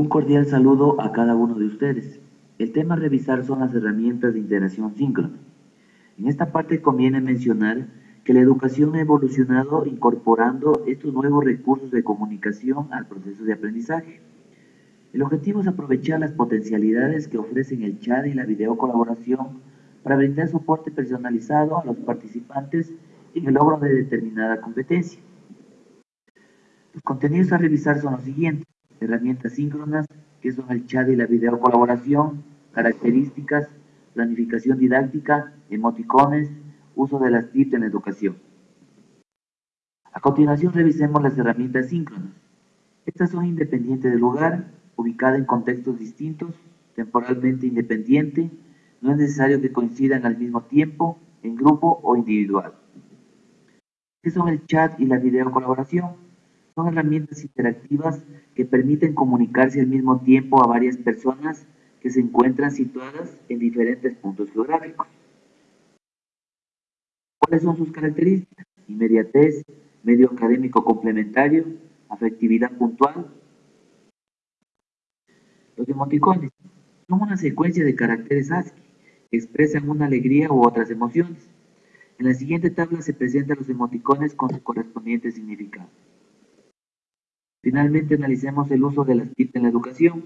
Un cordial saludo a cada uno de ustedes. El tema a revisar son las herramientas de integración síncrona. En esta parte conviene mencionar que la educación ha evolucionado incorporando estos nuevos recursos de comunicación al proceso de aprendizaje. El objetivo es aprovechar las potencialidades que ofrecen el chat y la videocolaboración para brindar soporte personalizado a los participantes en el logro de determinada competencia. Los contenidos a revisar son los siguientes. Herramientas síncronas, que son el chat y la videocolaboración, características, planificación didáctica, emoticones, uso de las TIC en la educación. A continuación revisemos las herramientas síncronas. Estas son independientes del lugar, ubicadas en contextos distintos, temporalmente independiente, no es necesario que coincidan al mismo tiempo, en grupo o individual. ¿Qué son el chat y la videocolaboración? Son herramientas interactivas que permiten comunicarse al mismo tiempo a varias personas que se encuentran situadas en diferentes puntos geográficos. ¿Cuáles son sus características? Inmediatez, medio académico complementario, afectividad puntual. Los emoticones son una secuencia de caracteres ASCII que expresan una alegría u otras emociones. En la siguiente tabla se presentan los emoticones con su correspondiente significado. Finalmente analicemos el uso de las TIC en la educación.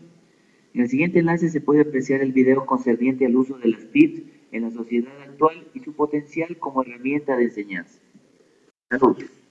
En el siguiente enlace se puede apreciar el video concerniente al uso de las TIC en la sociedad actual y su potencial como herramienta de enseñanza. Saludos.